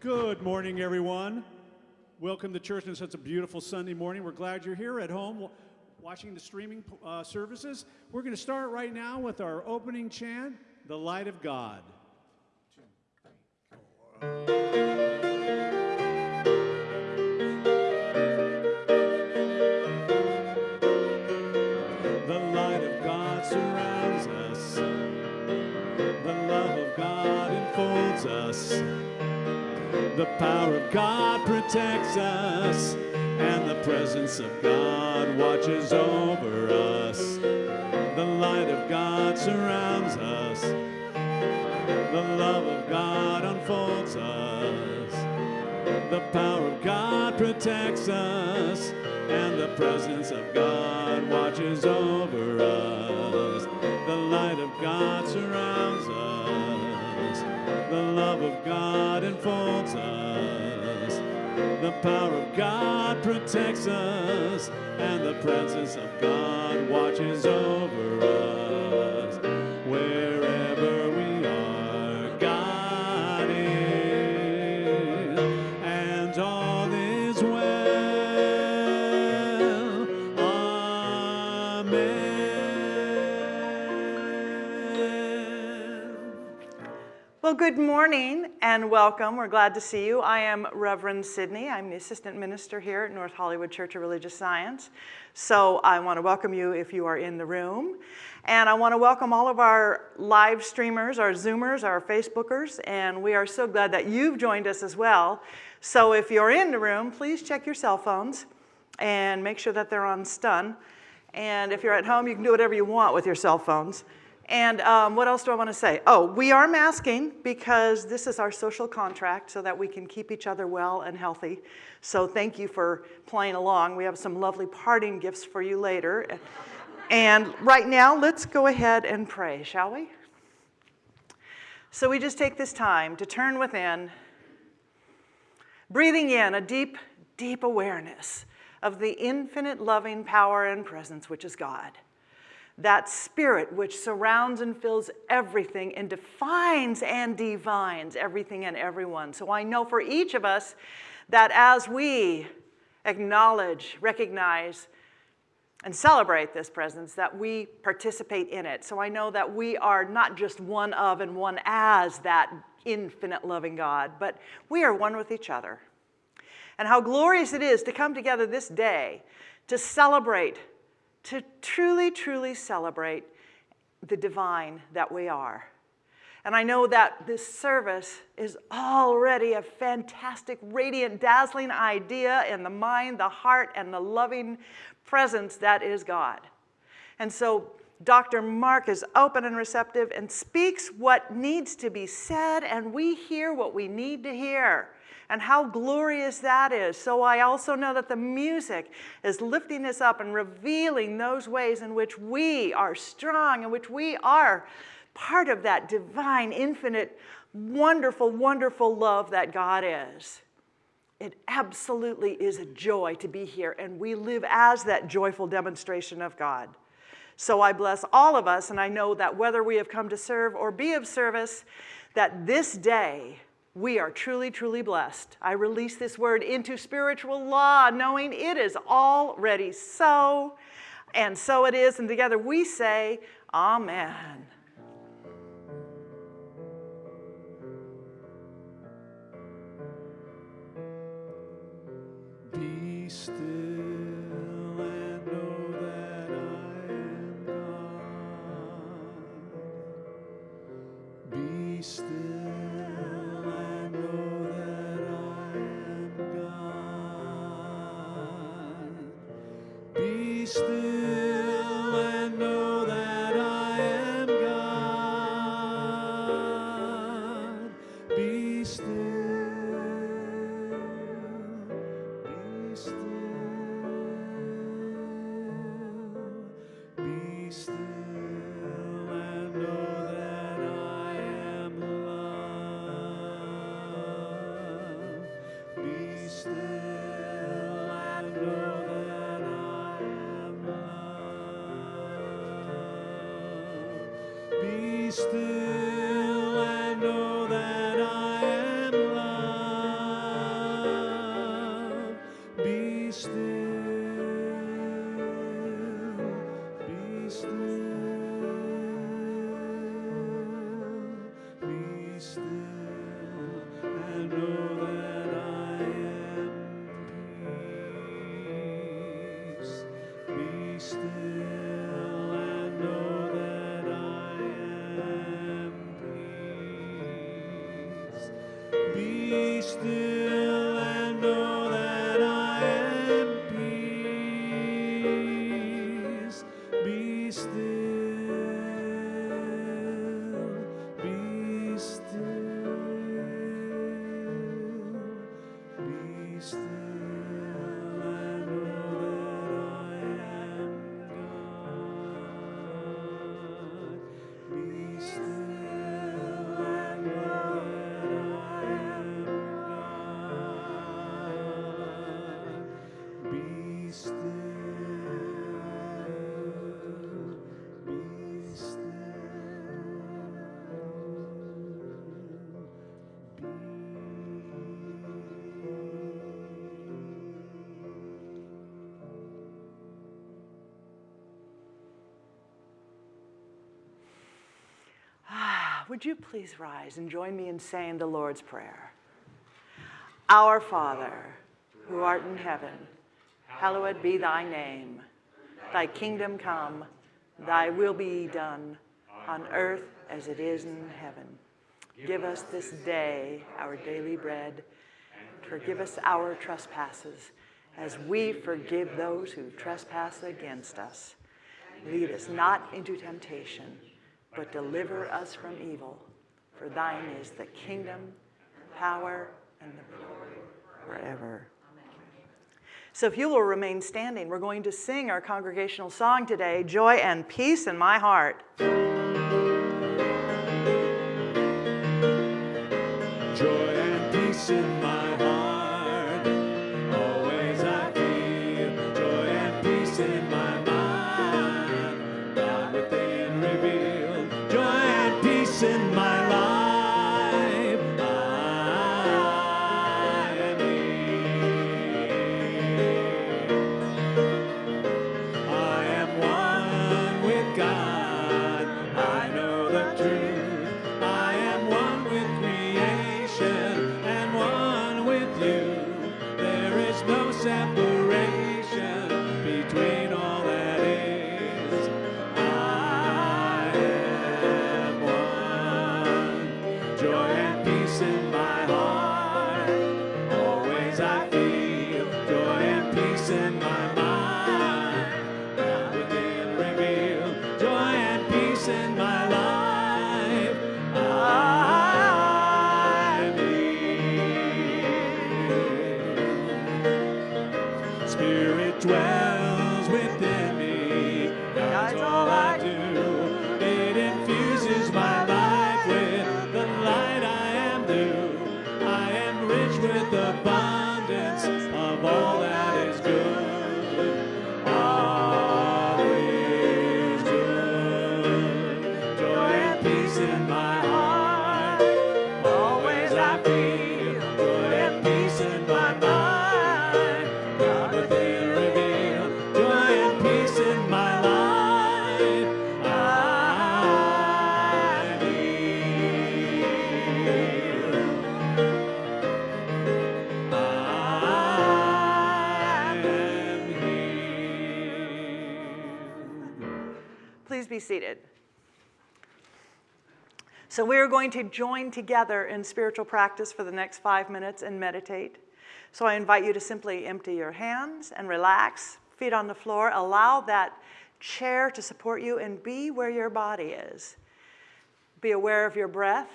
Good morning, everyone. Welcome to church on such a beautiful Sunday morning. We're glad you're here at home watching the streaming uh, services. We're going to start right now with our opening chant, The Light of God. The power of God protects us, and the presence of God watches over us. The light of God surrounds us. The love of God unfolds us. The power of God protects us, and the presence of God watches over us. The light of God surrounds us. The love of God enfolds us. The power of God protects us, and the presence of God watches over us. Good morning and welcome. We're glad to see you. I am Reverend Sydney. I'm the assistant minister here at North Hollywood Church of Religious Science. So I want to welcome you if you are in the room. And I want to welcome all of our live streamers, our Zoomers, our Facebookers, and we are so glad that you've joined us as well. So if you're in the room, please check your cell phones and make sure that they're on stun. And if you're at home, you can do whatever you want with your cell phones. And um, what else do I want to say? Oh, we are masking because this is our social contract so that we can keep each other well and healthy. So thank you for playing along. We have some lovely parting gifts for you later. And right now, let's go ahead and pray, shall we? So we just take this time to turn within, breathing in a deep, deep awareness of the infinite loving power and presence which is God that spirit which surrounds and fills everything and defines and divines everything and everyone. So I know for each of us that as we acknowledge, recognize, and celebrate this presence, that we participate in it. So I know that we are not just one of and one as that infinite loving God, but we are one with each other. And how glorious it is to come together this day to celebrate to truly, truly celebrate the divine that we are. And I know that this service is already a fantastic, radiant, dazzling idea in the mind, the heart, and the loving presence that is God. And so Dr. Mark is open and receptive and speaks what needs to be said, and we hear what we need to hear and how glorious that is. So I also know that the music is lifting us up and revealing those ways in which we are strong, in which we are part of that divine, infinite, wonderful, wonderful love that God is. It absolutely is a joy to be here, and we live as that joyful demonstration of God. So I bless all of us, and I know that whether we have come to serve or be of service, that this day we are truly, truly blessed. I release this word into spiritual law, knowing it is already so, and so it is. And together we say, Amen. Would you please rise and join me in saying the Lord's Prayer? Our Father, who art in heaven, hallowed be thy name. Thy kingdom come, thy will be done, on earth as it is in heaven. Give us this day our daily bread. Forgive us our trespasses, as we forgive those who trespass against us. Lead us not into temptation but deliver us from evil. For thine is the kingdom, power, and the glory forever. So if you will remain standing, we're going to sing our congregational song today, Joy and Peace in My Heart. So, we are going to join together in spiritual practice for the next five minutes and meditate. So, I invite you to simply empty your hands and relax, feet on the floor. Allow that chair to support you and be where your body is. Be aware of your breath.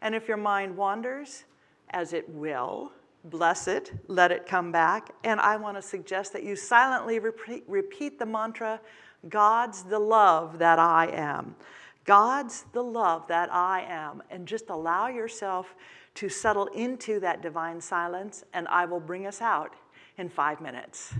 And if your mind wanders, as it will, bless it, let it come back. And I want to suggest that you silently repeat, repeat the mantra God's the love that I am. God's the love that I am. And just allow yourself to settle into that divine silence, and I will bring us out in five minutes.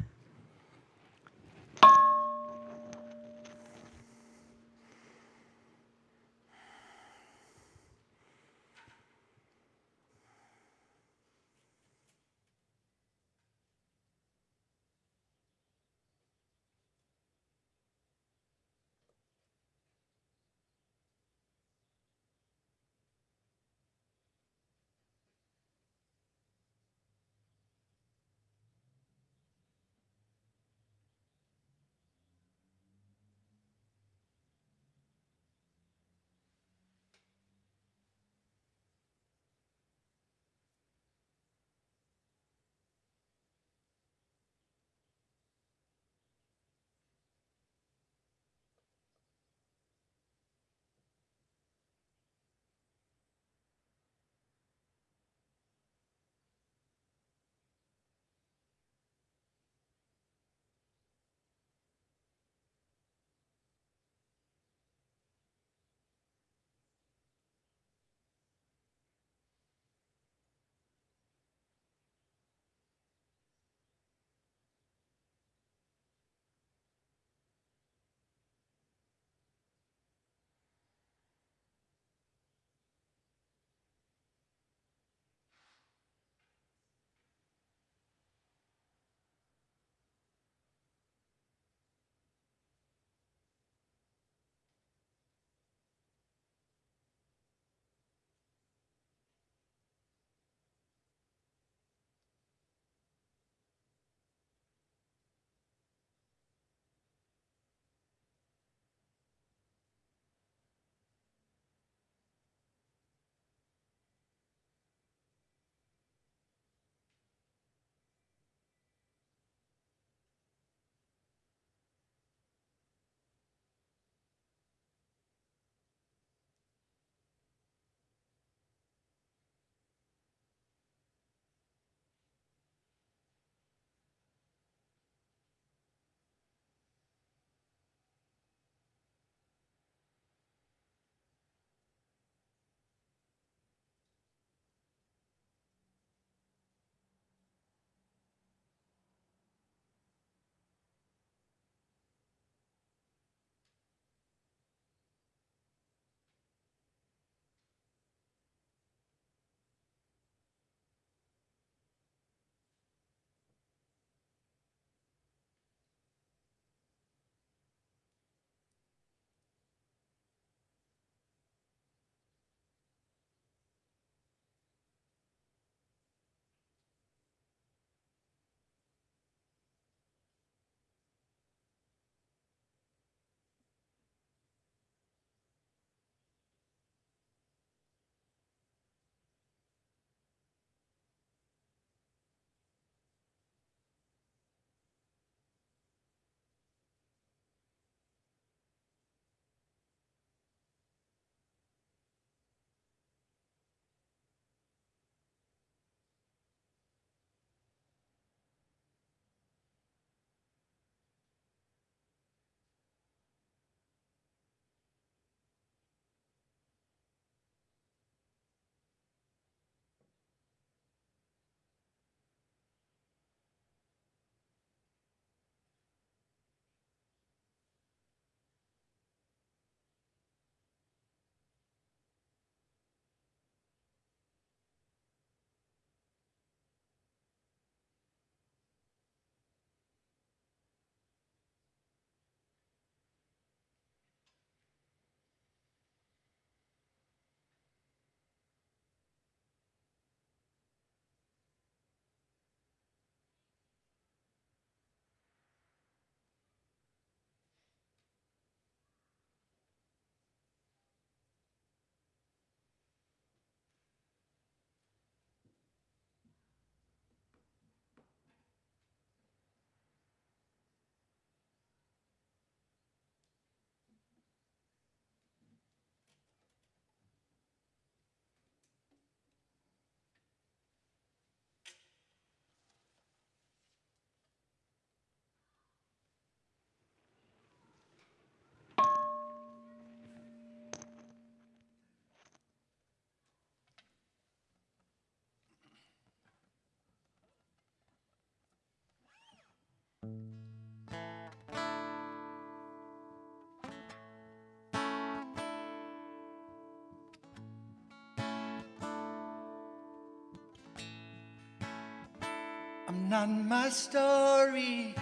I'm not my story.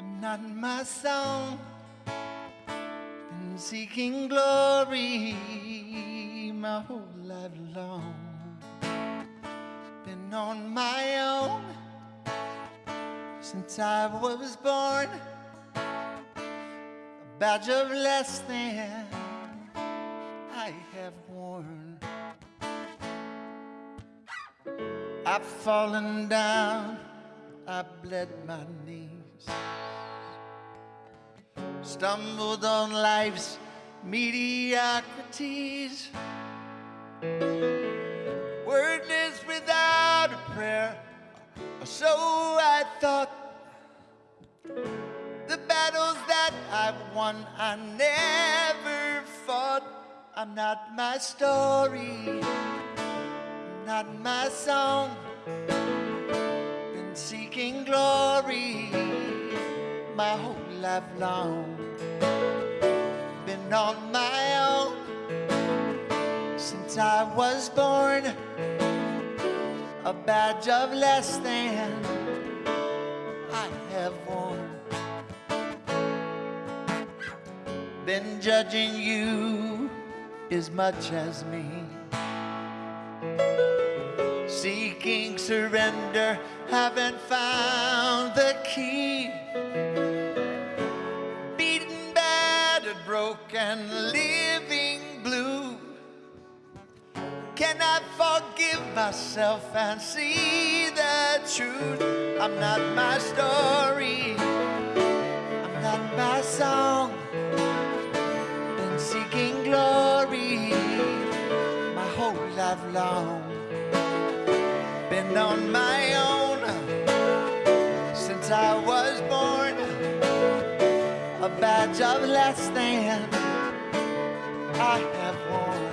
I'm not my song. Been seeking glory my whole life long. Been on my own since I was born. A badge of less than fallen down, I bled my knees, stumbled on life's mediocrities. Wordless without a prayer, so I thought. The battles that I've won, I never fought. I'm not my story not my song. Been seeking glory my whole life long. Been on my own since I was born. A badge of less than I have worn. Been judging you as much as me seeking surrender, haven't found the key. Beaten, battered, broken, living blue. Can I forgive myself and see the truth? I'm not my story, I'm not my song. Been seeking glory my whole life long on my own since I was born. A badge of less than I have worn.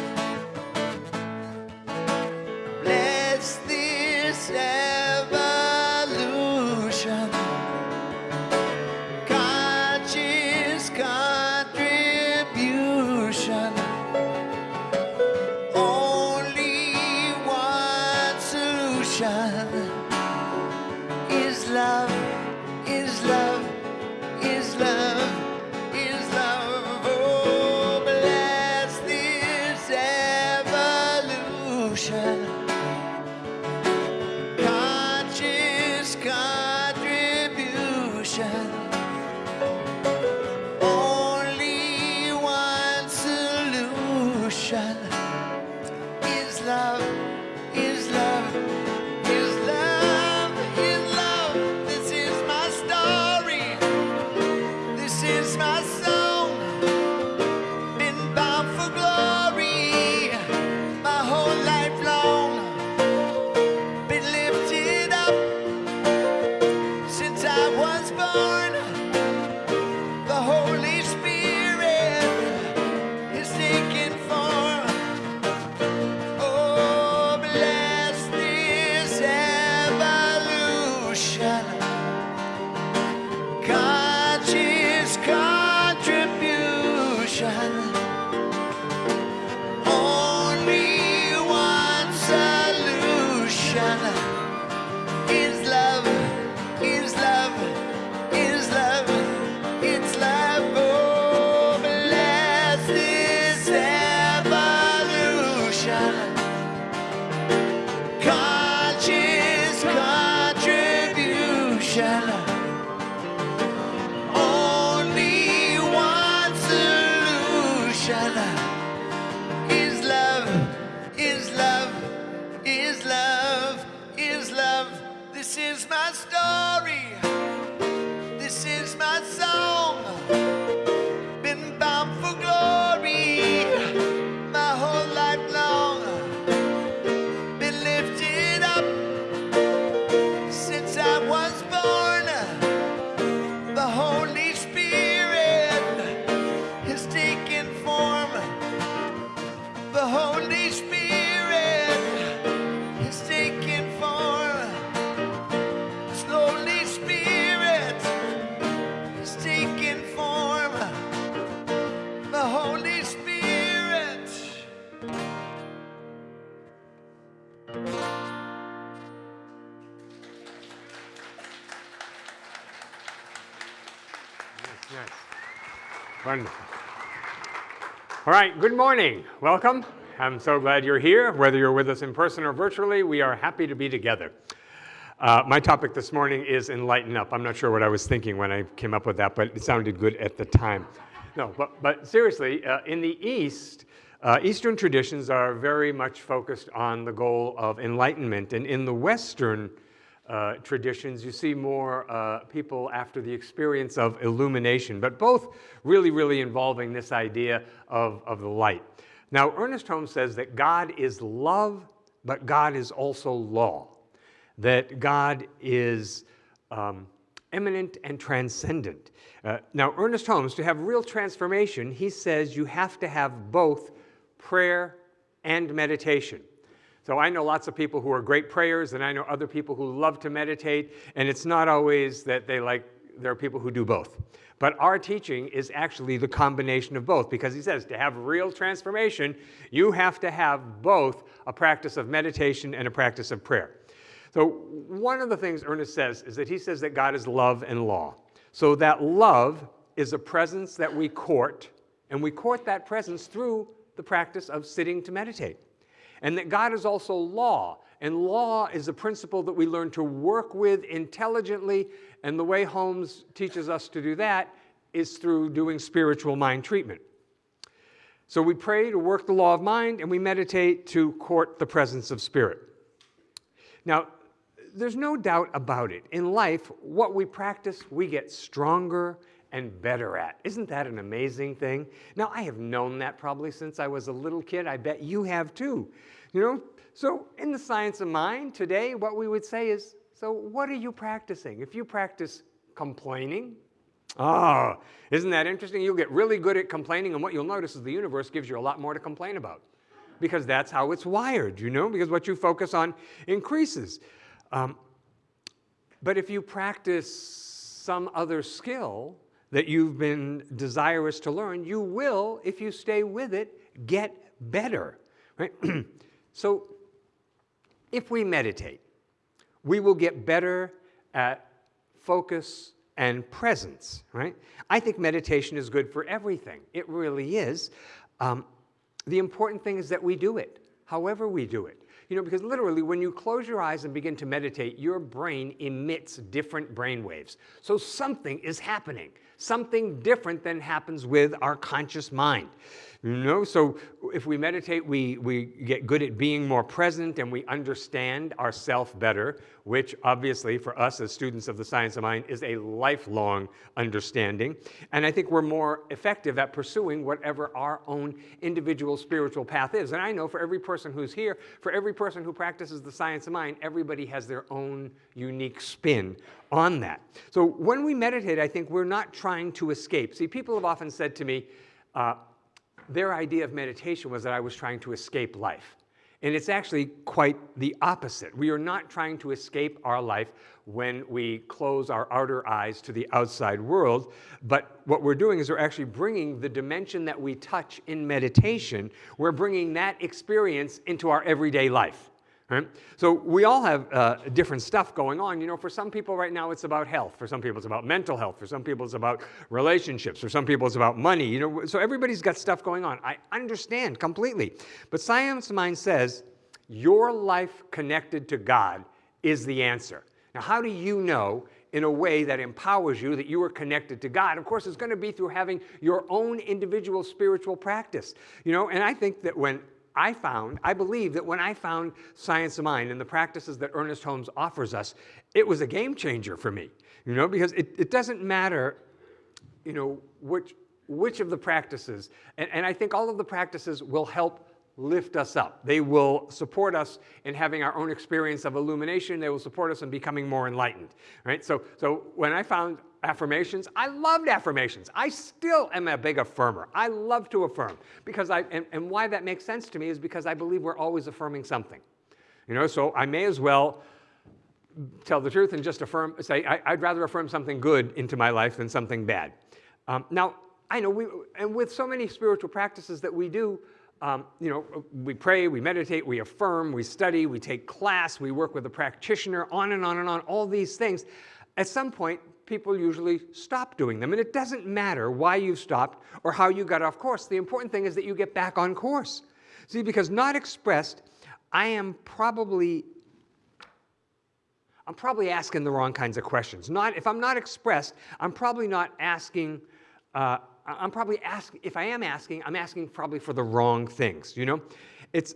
Bless this right, good morning. Welcome. I'm so glad you're here. Whether you're with us in person or virtually, we are happy to be together. Uh, my topic this morning is enlighten up. I'm not sure what I was thinking when I came up with that, but it sounded good at the time. No, but, but seriously, uh, in the East, uh, Eastern traditions are very much focused on the goal of enlightenment. And in the Western uh, traditions, you see more uh, people after the experience of illumination, but both really, really involving this idea of, of the light. Now, Ernest Holmes says that God is love, but God is also law, that God is um, eminent and transcendent. Uh, now, Ernest Holmes, to have real transformation, he says you have to have both prayer and meditation. So I know lots of people who are great prayers, and I know other people who love to meditate, and it's not always that they like, there are people who do both. But our teaching is actually the combination of both because he says to have real transformation, you have to have both a practice of meditation and a practice of prayer. So one of the things Ernest says is that he says that God is love and law. So that love is a presence that we court, and we court that presence through the practice of sitting to meditate and that God is also law. And law is a principle that we learn to work with intelligently, and the way Holmes teaches us to do that is through doing spiritual mind treatment. So we pray to work the law of mind, and we meditate to court the presence of spirit. Now, there's no doubt about it. In life, what we practice, we get stronger and better at. Isn't that an amazing thing? Now, I have known that probably since I was a little kid. I bet you have too. You know, so in the science of mind today, what we would say is, so what are you practicing? If you practice complaining, oh, isn't that interesting? You'll get really good at complaining, and what you'll notice is the universe gives you a lot more to complain about because that's how it's wired, you know, because what you focus on increases. Um, but if you practice some other skill, that you've been desirous to learn, you will, if you stay with it, get better. Right? so if we meditate, we will get better at focus and presence, right? I think meditation is good for everything. It really is. Um, the important thing is that we do it, however we do it. You know, because literally when you close your eyes and begin to meditate, your brain emits different brain waves. So something is happening, something different than happens with our conscious mind. You know, so if we meditate, we, we get good at being more present and we understand ourself better, which obviously for us as students of the science of mind is a lifelong understanding. And I think we're more effective at pursuing whatever our own individual spiritual path is. And I know for every person who's here, for every person who practices the science of mind, everybody has their own unique spin on that. So when we meditate, I think we're not trying to escape. See, people have often said to me, uh, their idea of meditation was that I was trying to escape life. And it's actually quite the opposite. We are not trying to escape our life when we close our outer eyes to the outside world, but what we're doing is we're actually bringing the dimension that we touch in meditation, we're bringing that experience into our everyday life. Right? So we all have uh, different stuff going on. You know, for some people right now it's about health. For some people it's about mental health. For some people it's about relationships. For some people it's about money. You know, so everybody's got stuff going on. I understand completely. But Science Mind says your life connected to God is the answer. Now, how do you know in a way that empowers you that you are connected to God. Of course, it's going to be through having your own individual spiritual practice. You know, and I think that when I found, I believe that when I found Science of Mind and the practices that Ernest Holmes offers us, it was a game changer for me, you know, because it, it doesn't matter, you know, which, which of the practices, and, and I think all of the practices will help lift us up. They will support us in having our own experience of illumination. They will support us in becoming more enlightened, right? So, so when I found affirmations. I loved affirmations. I still am a big affirmer. I love to affirm because I, and, and why that makes sense to me is because I believe we're always affirming something. You know, so I may as well tell the truth and just affirm, say, I, would rather affirm something good into my life than something bad. Um, now, I know we, and with so many spiritual practices that we do, um, you know, we pray, we meditate, we affirm, we study, we take class, we work with a practitioner, on and on and on, all these things. At some point, people usually stop doing them. And it doesn't matter why you've stopped or how you got off course. The important thing is that you get back on course. See, because not expressed, I am probably I'm probably asking the wrong kinds of questions. Not, if I'm not expressed, I'm probably not asking, uh, I'm probably asking, if I am asking, I'm asking probably for the wrong things, you know? It's,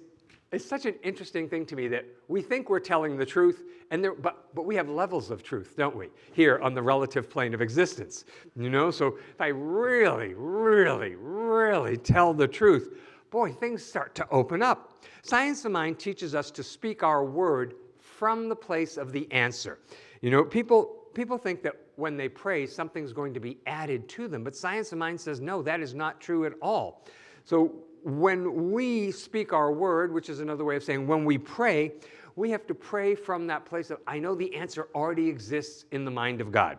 it's such an interesting thing to me that we think we're telling the truth, and there, but, but we have levels of truth, don't we, here on the relative plane of existence, you know? So if I really, really, really tell the truth, boy, things start to open up. Science of Mind teaches us to speak our word from the place of the answer. You know, people, people think that when they pray, something's going to be added to them, but science of mind says, no, that is not true at all. So when we speak our word, which is another way of saying when we pray, we have to pray from that place of, I know the answer already exists in the mind of God.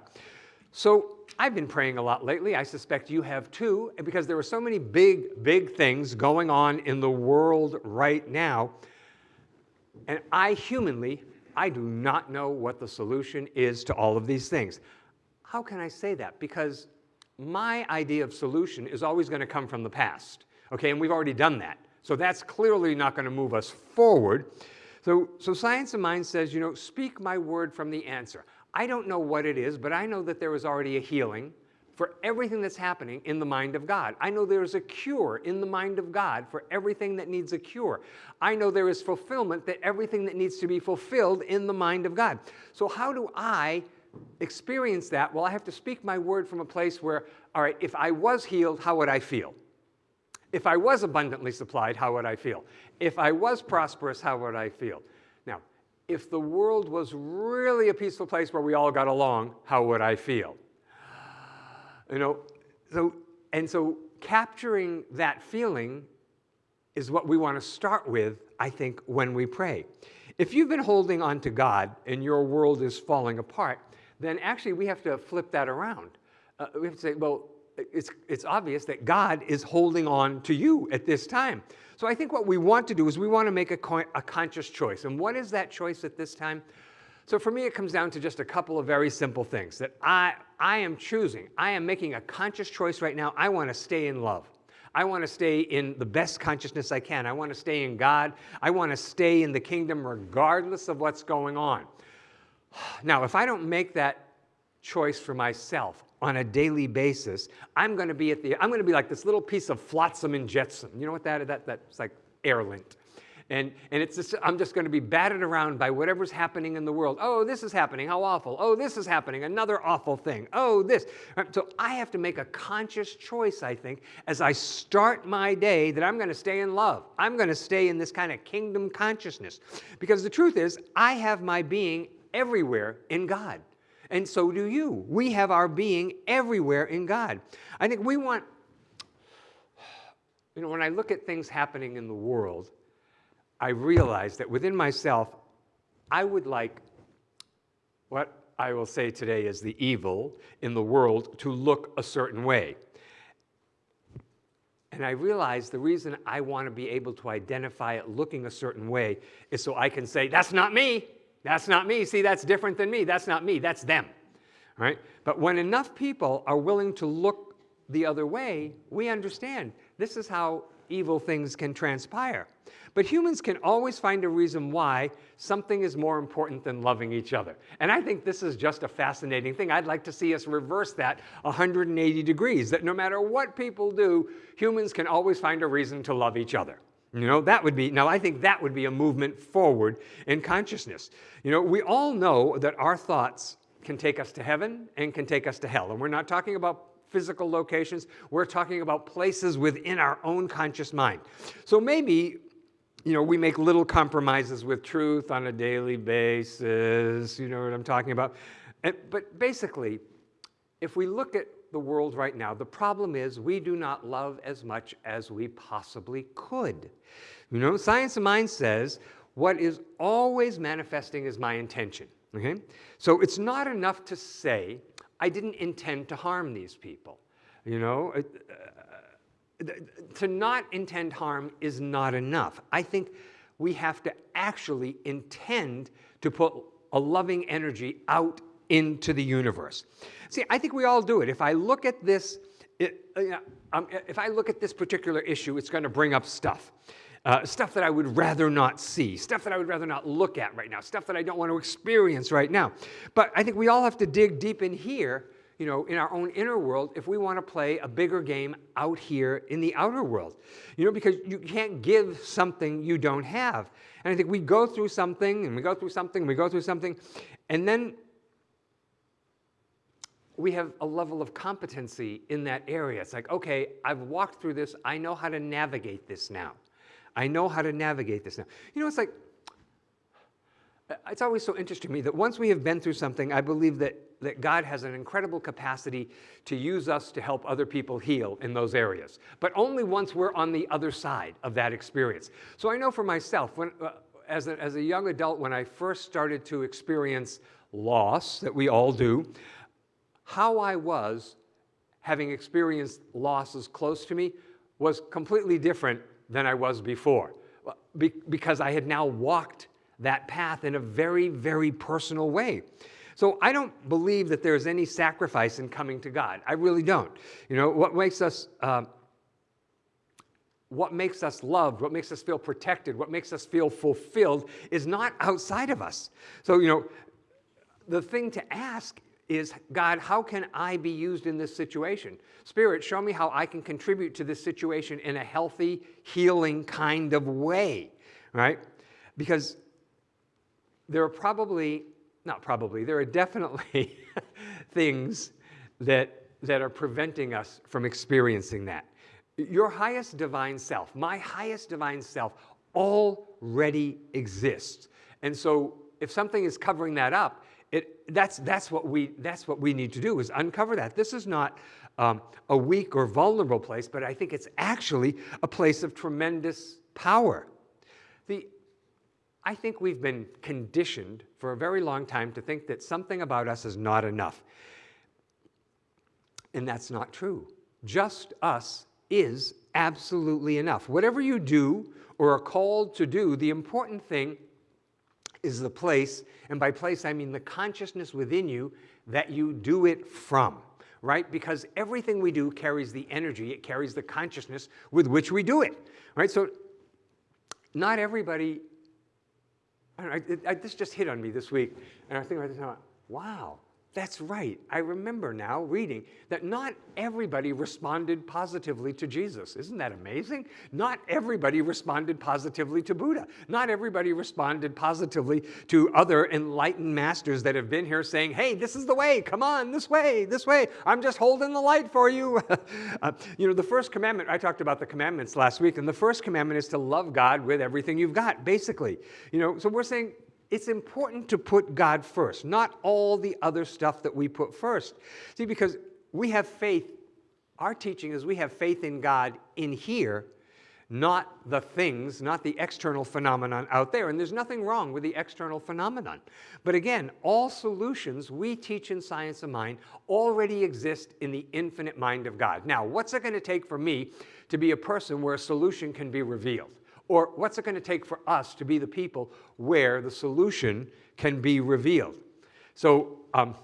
So I've been praying a lot lately. I suspect you have too, because there are so many big, big things going on in the world right now. And I humanly I do not know what the solution is to all of these things. How can I say that? Because my idea of solution is always going to come from the past. Okay, and we've already done that. So that's clearly not going to move us forward. So, so science of mind says, you know, speak my word from the answer. I don't know what it is, but I know that there is already a healing for everything that's happening in the mind of God. I know there is a cure in the mind of God for everything that needs a cure. I know there is fulfillment that everything that needs to be fulfilled in the mind of God. So how do I experience that? Well, I have to speak my word from a place where, all right, if I was healed, how would I feel? If I was abundantly supplied, how would I feel? If I was prosperous, how would I feel? Now, if the world was really a peaceful place where we all got along, how would I feel? You know, so, and so capturing that feeling is what we want to start with, I think, when we pray. If you've been holding on to God and your world is falling apart, then actually we have to flip that around. Uh, we have to say, well, it's, it's obvious that God is holding on to you at this time. So I think what we want to do is we want to make a, a conscious choice. And what is that choice at this time? So for me, it comes down to just a couple of very simple things that I, I am choosing. I am making a conscious choice right now. I want to stay in love. I want to stay in the best consciousness I can. I want to stay in God. I want to stay in the kingdom regardless of what's going on. Now, if I don't make that choice for myself on a daily basis, I'm going to be at the, I'm going to be like this little piece of flotsam and jetsam. You know what that is? That, that's like air lint. And, and it's just, I'm just going to be batted around by whatever's happening in the world. Oh, this is happening. How awful. Oh, this is happening. Another awful thing. Oh, this. So I have to make a conscious choice, I think, as I start my day that I'm going to stay in love. I'm going to stay in this kind of kingdom consciousness. Because the truth is, I have my being everywhere in God. And so do you. We have our being everywhere in God. I think we want, you know, when I look at things happening in the world, I realized that within myself, I would like what I will say today is the evil in the world to look a certain way. And I realized the reason I want to be able to identify it looking a certain way is so I can say, that's not me. That's not me. See, that's different than me. That's not me. That's them. Right? But when enough people are willing to look the other way, we understand this is how evil things can transpire. But humans can always find a reason why something is more important than loving each other. And I think this is just a fascinating thing. I'd like to see us reverse that 180 degrees, that no matter what people do, humans can always find a reason to love each other. You know, that would be, now I think that would be a movement forward in consciousness. You know, we all know that our thoughts can take us to heaven and can take us to hell. And we're not talking about physical locations. We're talking about places within our own conscious mind. So maybe you know, we make little compromises with truth on a daily basis, you know what I'm talking about. And, but basically, if we look at the world right now, the problem is we do not love as much as we possibly could. You know, Science of Mind says what is always manifesting is my intention. Okay? So it's not enough to say, I didn't intend to harm these people. You know, uh, to not intend harm is not enough. I think we have to actually intend to put a loving energy out into the universe. See, I think we all do it. If I look at this, it, uh, um, if I look at this particular issue, it's going to bring up stuff. Uh, stuff that I would rather not see, stuff that I would rather not look at right now, stuff that I don't want to experience right now. But I think we all have to dig deep in here, you know, in our own inner world if we want to play a bigger game out here in the outer world. You know, because you can't give something you don't have. And I think we go through something and we go through something and we go through something, and then we have a level of competency in that area. It's like, okay, I've walked through this. I know how to navigate this now. I know how to navigate this now. You know, it's like, it's always so interesting to me that once we have been through something, I believe that, that God has an incredible capacity to use us to help other people heal in those areas. But only once we're on the other side of that experience. So I know for myself, when, uh, as, a, as a young adult, when I first started to experience loss, that we all do, how I was having experienced losses close to me was completely different than I was before Be because I had now walked that path in a very, very personal way. So I don't believe that there's any sacrifice in coming to God. I really don't. You know, what makes us, uh, what makes us loved, what makes us feel protected, what makes us feel fulfilled is not outside of us. So, you know, the thing to ask is, God, how can I be used in this situation? Spirit, show me how I can contribute to this situation in a healthy, healing kind of way, right? Because there are probably, not probably, there are definitely things that, that are preventing us from experiencing that. Your highest divine self, my highest divine self, already exists. And so if something is covering that up, it, that's, that's, what we, that's what we need to do is uncover that. This is not um, a weak or vulnerable place, but I think it's actually a place of tremendous power. The, I think we've been conditioned for a very long time to think that something about us is not enough. And that's not true. Just us is absolutely enough. Whatever you do or are called to do, the important thing is the place, and by place I mean the consciousness within you that you do it from, right? Because everything we do carries the energy, it carries the consciousness with which we do it, right? So not everybody, I know, I, I, this just hit on me this week, and I think about this, wow, that's right. I remember now reading that not everybody responded positively to Jesus. Isn't that amazing? Not everybody responded positively to Buddha. Not everybody responded positively to other enlightened masters that have been here saying, hey, this is the way, come on, this way, this way. I'm just holding the light for you. uh, you know, the first commandment, I talked about the commandments last week, and the first commandment is to love God with everything you've got, basically. You know, so we're saying it's important to put God first, not all the other stuff that we put first. See, because we have faith, our teaching is we have faith in God in here, not the things, not the external phenomenon out there. And there's nothing wrong with the external phenomenon. But again, all solutions we teach in Science of Mind already exist in the infinite mind of God. Now, what's it going to take for me to be a person where a solution can be revealed? Or what's it going to take for us to be the people where the solution can be revealed? So, um,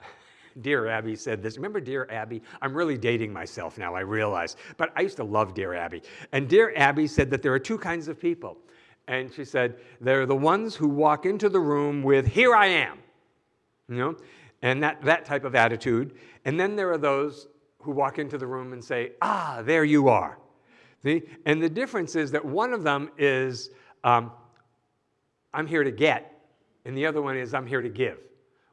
Dear Abby said this. Remember Dear Abby? I'm really dating myself now, I realize. But I used to love Dear Abby. And Dear Abby said that there are two kinds of people. And she said, they're the ones who walk into the room with, here I am, you know, and that, that type of attitude. And then there are those who walk into the room and say, ah, there you are. See? And the difference is that one of them is, um, I'm here to get, and the other one is, I'm here to give.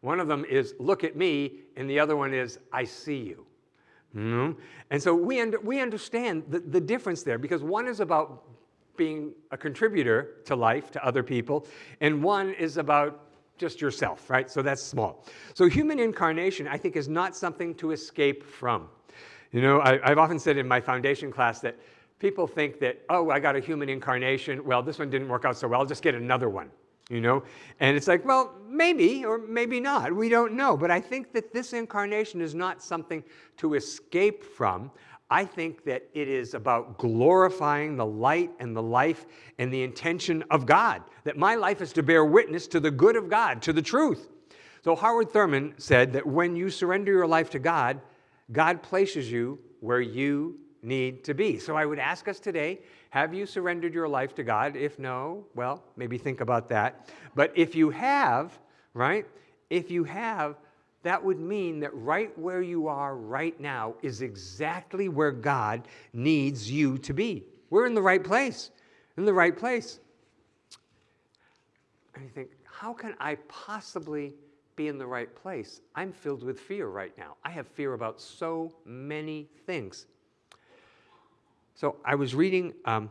One of them is, look at me, and the other one is, I see you. Mm -hmm. And so we, we understand the, the difference there because one is about being a contributor to life, to other people, and one is about just yourself, right? So that's small. So human incarnation, I think, is not something to escape from. You know, I, have often said in my foundation class that people think that, oh, I got a human incarnation. Well, this one didn't work out so well. I'll just get another one, you know? And it's like, well, maybe or maybe not. We don't know. But I think that this incarnation is not something to escape from. I think that it is about glorifying the light and the life and the intention of God, that my life is to bear witness to the good of God, to the truth. So Howard Thurman said that when you surrender your life to God, God places you where you need to be. So I would ask us today, have you surrendered your life to God? If no, well, maybe think about that. But if you have, right? If you have, that would mean that right where you are right now is exactly where God needs you to be. We're in the right place, in the right place. And you think, how can I possibly be in the right place? I'm filled with fear right now. I have fear about so many things. So I was reading um,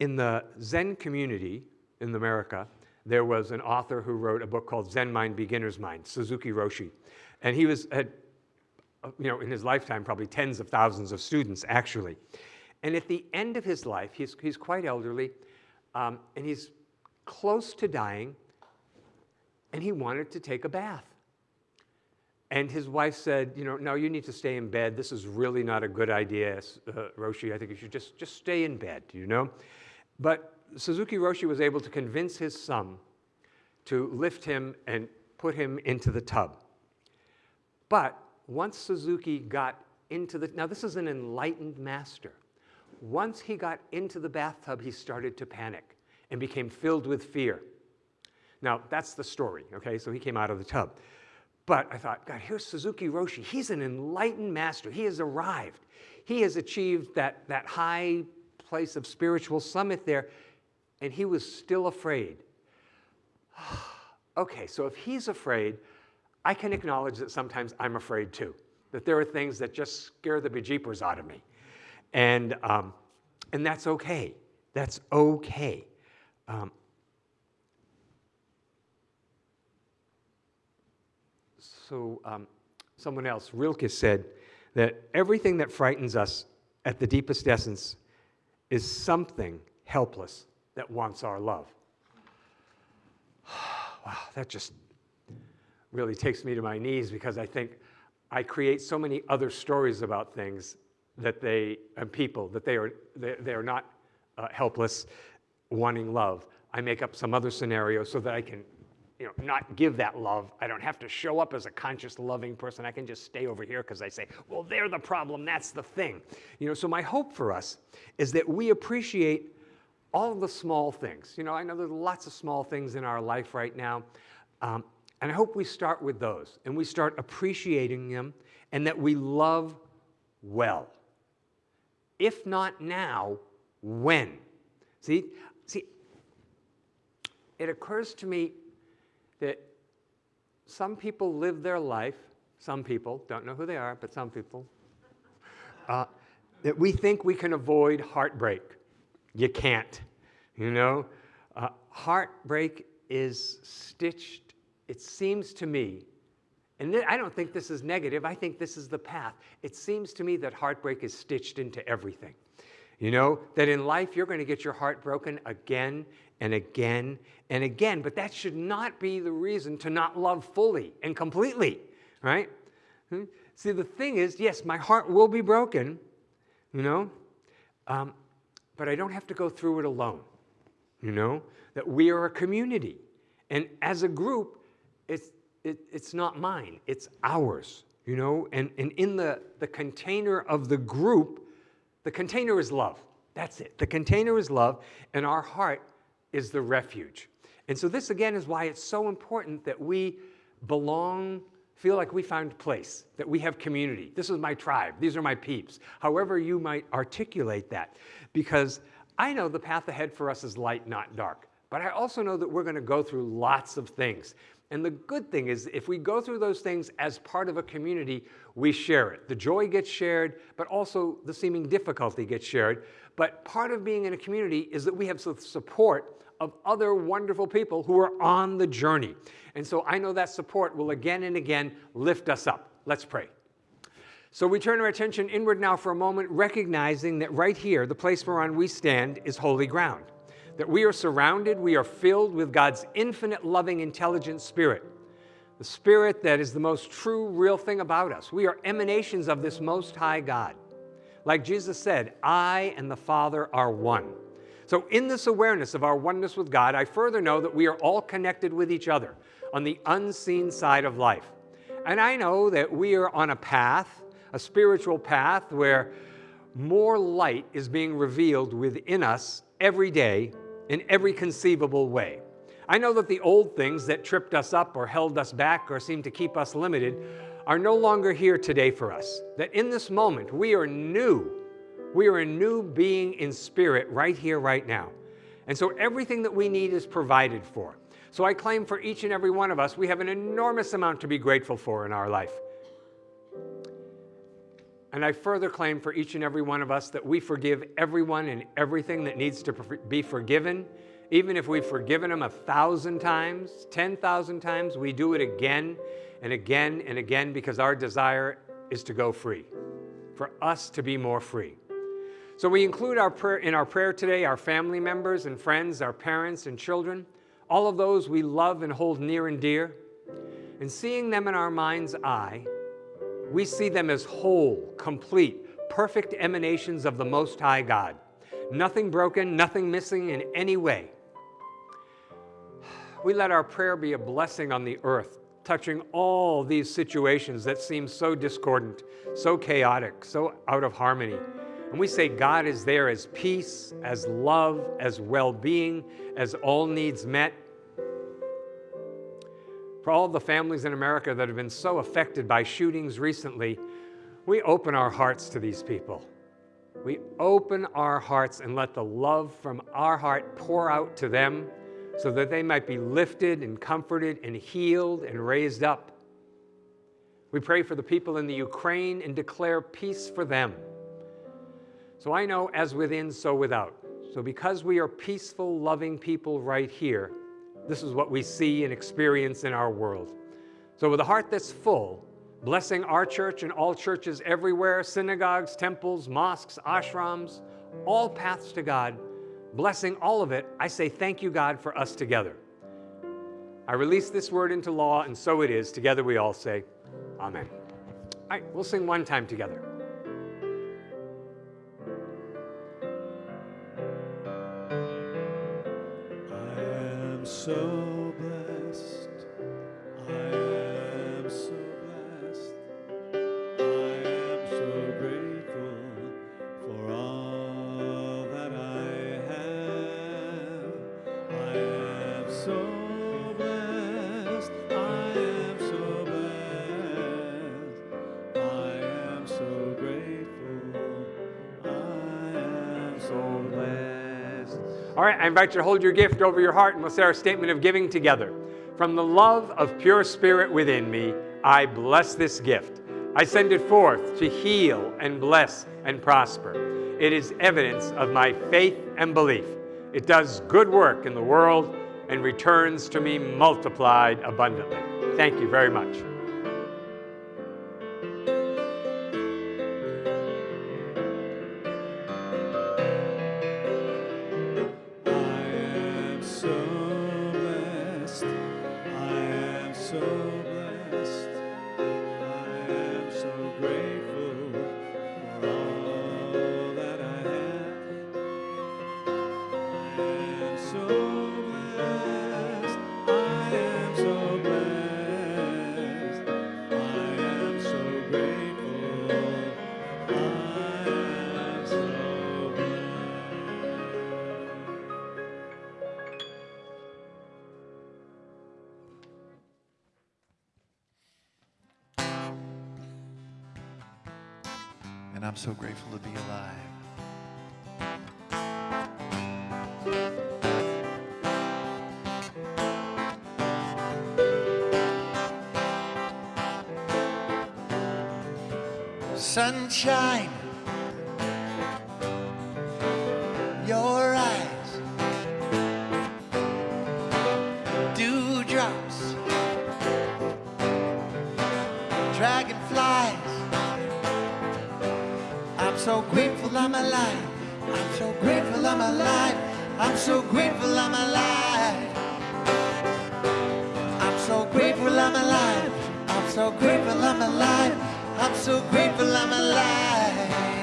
in the Zen community in America, there was an author who wrote a book called Zen Mind, Beginner's Mind, Suzuki Roshi. And he was, had, uh, you know, in his lifetime, probably tens of thousands of students, actually. And at the end of his life, he's, he's quite elderly, um, and he's close to dying, and he wanted to take a bath. And his wife said, you know, no, you need to stay in bed. This is really not a good idea, uh, Roshi. I think you should just, just stay in bed, you know? But Suzuki Roshi was able to convince his son to lift him and put him into the tub. But once Suzuki got into the, now this is an enlightened master. Once he got into the bathtub, he started to panic and became filled with fear. Now, that's the story, okay? So he came out of the tub. But I thought, God, here's Suzuki Roshi. He's an enlightened master. He has arrived. He has achieved that, that high place of spiritual summit there, and he was still afraid. okay, so if he's afraid, I can acknowledge that sometimes I'm afraid too, that there are things that just scare the bejeepers out of me. And, um, and that's okay. That's okay. Um, so um, someone else, Rilke, said that everything that frightens us at the deepest essence is something helpless that wants our love. wow, that just really takes me to my knees because I think I create so many other stories about things that they, and people, that they are, they, they are not uh, helpless, wanting love. I make up some other scenario so that I can you know, not give that love. I don't have to show up as a conscious, loving person. I can just stay over here because I say, well, they're the problem. That's the thing. You know, so my hope for us is that we appreciate all the small things. You know, I know there's lots of small things in our life right now. Um, and I hope we start with those and we start appreciating them and that we love well. If not now, when? See, see, it occurs to me that some people live their life, some people, don't know who they are, but some people, uh, that we think we can avoid heartbreak. You can't, you know? Uh, heartbreak is stitched, it seems to me, and I don't think this is negative, I think this is the path. It seems to me that heartbreak is stitched into everything. You know, that in life you're going to get your heart broken again and again and again, but that should not be the reason to not love fully and completely, right? Hmm? See, the thing is, yes, my heart will be broken, you know, um, but I don't have to go through it alone, you know, that we are a community. And as a group, it's, it, it's not mine, it's ours, you know, and, and in the, the container of the group, the container is love. That's it. The container is love, and our heart is the refuge. And so this, again, is why it's so important that we belong, feel like we found place, that we have community. This is my tribe. These are my peeps. However you might articulate that. Because I know the path ahead for us is light, not dark. But I also know that we're going to go through lots of things. And the good thing is, if we go through those things as part of a community, we share it. The joy gets shared, but also the seeming difficulty gets shared. But part of being in a community is that we have support of other wonderful people who are on the journey. And so I know that support will again and again lift us up. Let's pray. So we turn our attention inward now for a moment, recognizing that right here, the place whereon we stand, is holy ground that we are surrounded, we are filled with God's infinite, loving, intelligent spirit. The spirit that is the most true, real thing about us. We are emanations of this most high God. Like Jesus said, I and the Father are one. So in this awareness of our oneness with God, I further know that we are all connected with each other. on the unseen side of life. And I know that we are on a path, a spiritual path, where more light is being revealed within us every day in every conceivable way. I know that the old things that tripped us up or held us back or seemed to keep us limited are no longer here today for us. That in this moment, we are new. We are a new being in spirit right here, right now. And so everything that we need is provided for. So I claim for each and every one of us, we have an enormous amount to be grateful for in our life. And I further claim for each and every one of us that we forgive everyone and everything that needs to be forgiven. Even if we've forgiven them a thousand times, 10,000 times, we do it again and again and again because our desire is to go free, for us to be more free. So we include our prayer, in our prayer today our family members and friends, our parents and children, all of those we love and hold near and dear. And seeing them in our mind's eye, we see them as whole, complete, perfect emanations of the Most High God. Nothing broken, nothing missing in any way. We let our prayer be a blessing on the earth, touching all these situations that seem so discordant, so chaotic, so out of harmony. And we say God is there as peace, as love, as well being, as all needs met, for all the families in America that have been so affected by shootings recently, we open our hearts to these people. We open our hearts and let the love from our heart pour out to them so that they might be lifted and comforted and healed and raised up. We pray for the people in the Ukraine and declare peace for them. So I know as within, so without. So because we are peaceful, loving people right here, this is what we see and experience in our world. So with a heart that's full, blessing our church and all churches everywhere, synagogues, temples, mosques, ashrams, all paths to God, blessing all of it, I say thank you, God, for us together. I release this word into law, and so it is. Together we all say, Amen. All right, we'll sing one time together. So All right, I invite you to hold your gift over your heart and we'll say our statement of giving together. From the love of pure spirit within me, I bless this gift. I send it forth to heal and bless and prosper. It is evidence of my faith and belief. It does good work in the world and returns to me multiplied abundantly. Thank you very much. To be I'm so grateful I'm alive. I'm so grateful I'm alive. I'm so grateful I'm alive. I'm so grateful I'm alive.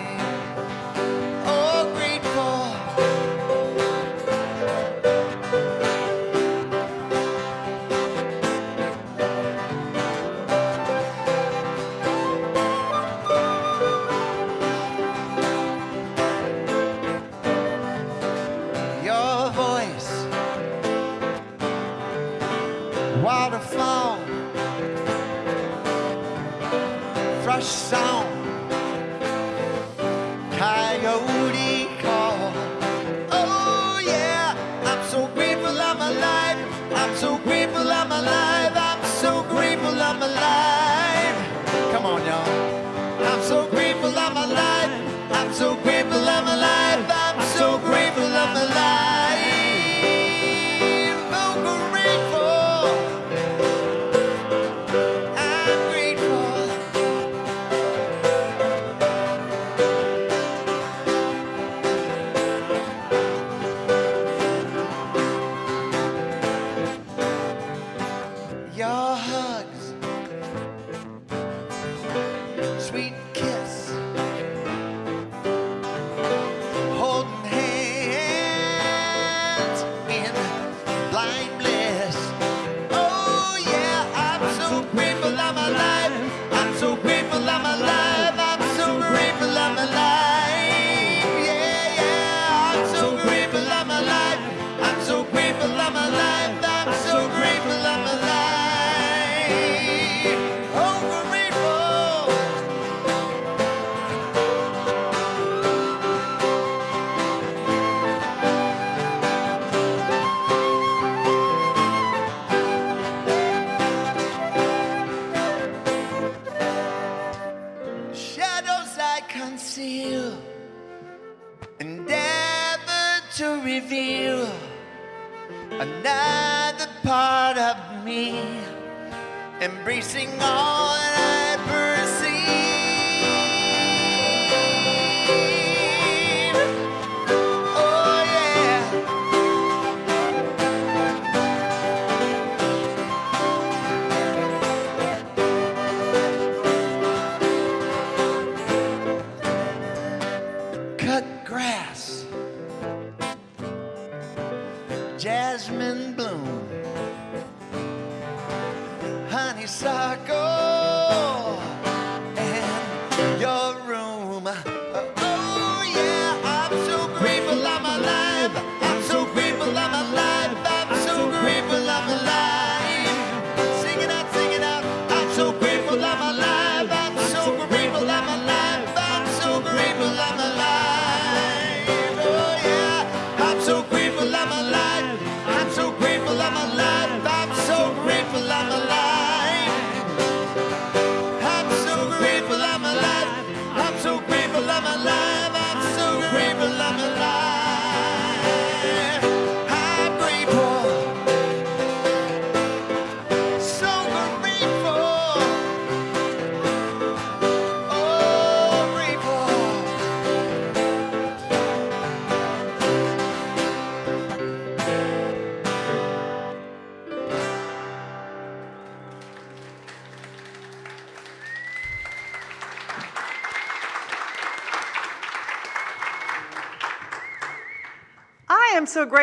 Embracing all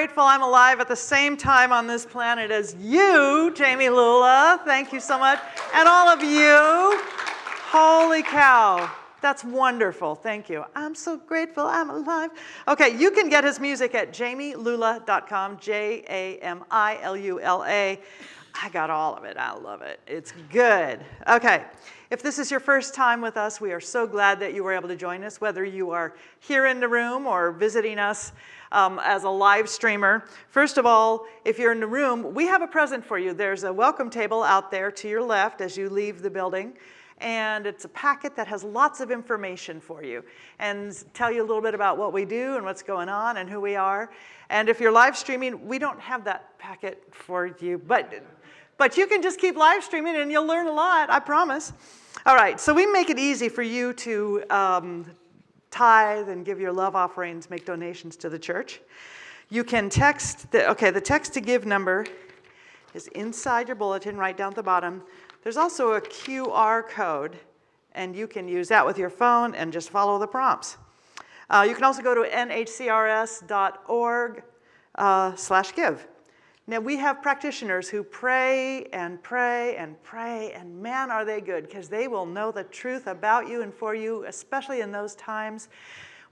grateful I'm alive at the same time on this planet as you, Jamie Lula. Thank you so much. And all of you. Holy cow. That's wonderful. Thank you. I'm so grateful I'm alive. Okay, you can get his music at jamielula.com, J A M I L U L A. I got all of it. I love it. It's good. Okay. If this is your first time with us, we are so glad that you were able to join us, whether you are here in the room or visiting us um, as a live streamer. First of all, if you're in the room, we have a present for you. There's a welcome table out there to your left as you leave the building. And it's a packet that has lots of information for you and tell you a little bit about what we do and what's going on and who we are. And if you're live streaming, we don't have that packet for you, but but you can just keep live streaming and you'll learn a lot, I promise. All right, so we make it easy for you to um, tithe and give your love offerings, make donations to the church. You can text, the, okay, the text to give number is inside your bulletin, right down at the bottom. There's also a QR code, and you can use that with your phone and just follow the prompts. Uh, you can also go to nhcrs.org uh, slash give. Now, we have practitioners who pray and pray and pray, and man, are they good, because they will know the truth about you and for you, especially in those times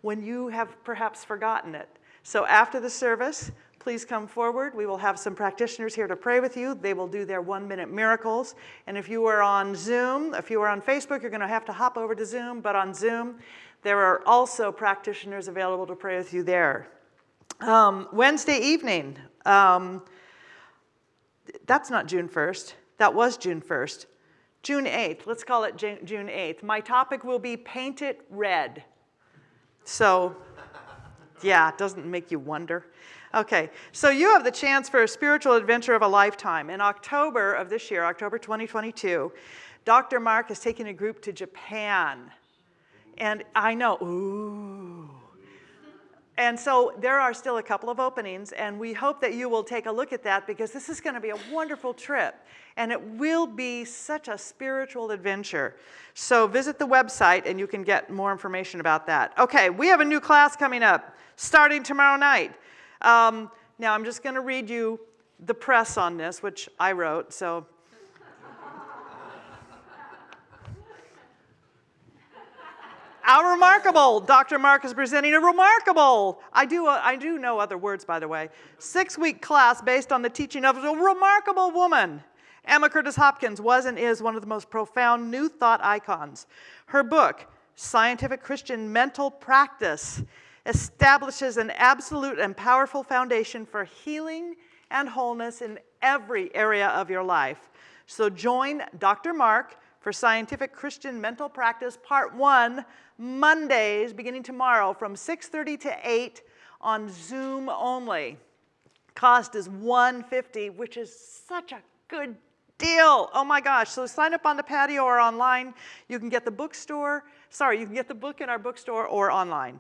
when you have perhaps forgotten it. So after the service, please come forward. We will have some practitioners here to pray with you. They will do their one-minute miracles. And if you are on Zoom, if you are on Facebook, you're going to have to hop over to Zoom. But on Zoom, there are also practitioners available to pray with you there. Um, Wednesday evening, um, that's not June 1st. That was June 1st. June 8th, let's call it June 8th. My topic will be paint it red. So, yeah, it doesn't make you wonder. Okay, so you have the chance for a spiritual adventure of a lifetime. In October of this year, October 2022, Dr. Mark is taking a group to Japan. And I know, ooh. And so there are still a couple of openings, and we hope that you will take a look at that because this is going to be a wonderful trip. And it will be such a spiritual adventure. So visit the website and you can get more information about that. Okay, we have a new class coming up starting tomorrow night. Um, now I'm just going to read you the press on this, which I wrote, so Our remarkable, Dr. Mark is presenting a remarkable, I do, uh, I do know other words, by the way, six-week class based on the teaching of a remarkable woman. Emma Curtis Hopkins was and is one of the most profound New Thought icons. Her book, Scientific Christian Mental Practice, establishes an absolute and powerful foundation for healing and wholeness in every area of your life. So join Dr. Mark for Scientific Christian Mental Practice Part 1, Mondays, beginning tomorrow from 6.30 to 8 on Zoom only. Cost is 150 which is such a good deal. Oh my gosh. So sign up on the patio or online. You can get the bookstore. Sorry, you can get the book in our bookstore or online.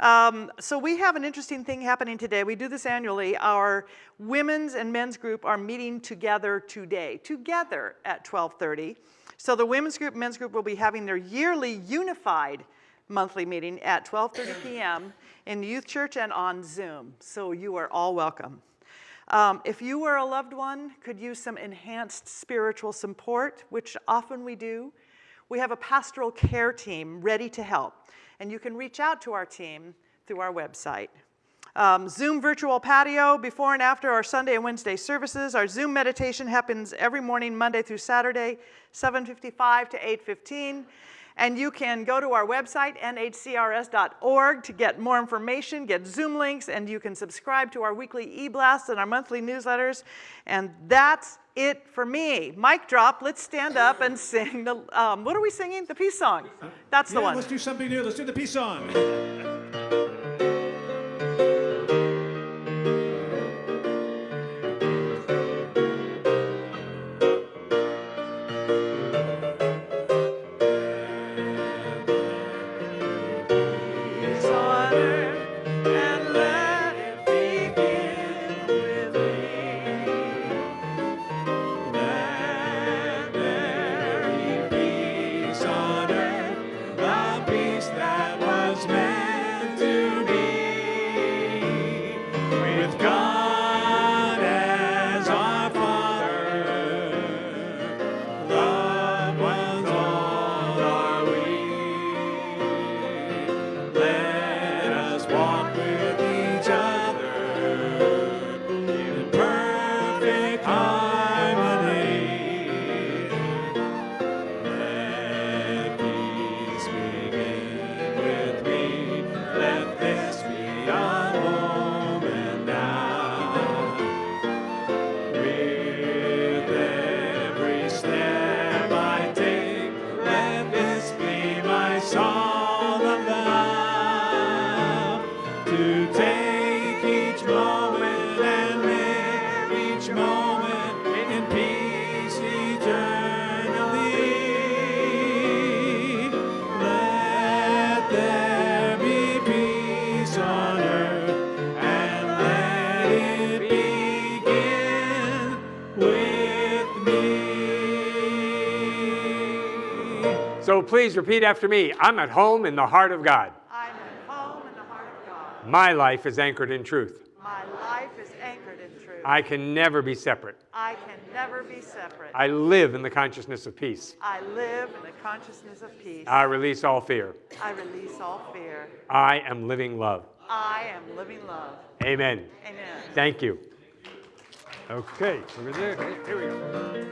Um, so we have an interesting thing happening today. We do this annually. Our women's and men's group are meeting together today, together at 1230. So the women's group, men's group will be having their yearly unified monthly meeting at 12:30 p.m. in the youth church and on Zoom. So you are all welcome. Um, if you or a loved one could use some enhanced spiritual support, which often we do, we have a pastoral care team ready to help. And you can reach out to our team through our website. Um, Zoom virtual patio before and after our Sunday and Wednesday services. Our Zoom meditation happens every morning, Monday through Saturday, 7.55 to 8.15. And you can go to our website, nhcrs.org, to get more information, get Zoom links, and you can subscribe to our weekly e-blasts and our monthly newsletters. And that's it for me. Mic drop, let's stand up and sing the, um, what are we singing? The peace song. That's the yeah, one. let's do something new. Let's do the peace song. Please repeat after me. I'm at home in the heart of God. I'm at home in the heart of God. My life is anchored in truth. My life is anchored in truth. I can never be separate. I can never be separate. I live in the consciousness of peace. I live in the consciousness of peace. I release all fear. I release all fear. I am living love. I am living love. Amen. Amen. Thank you. Okay, so we're there. Here we go.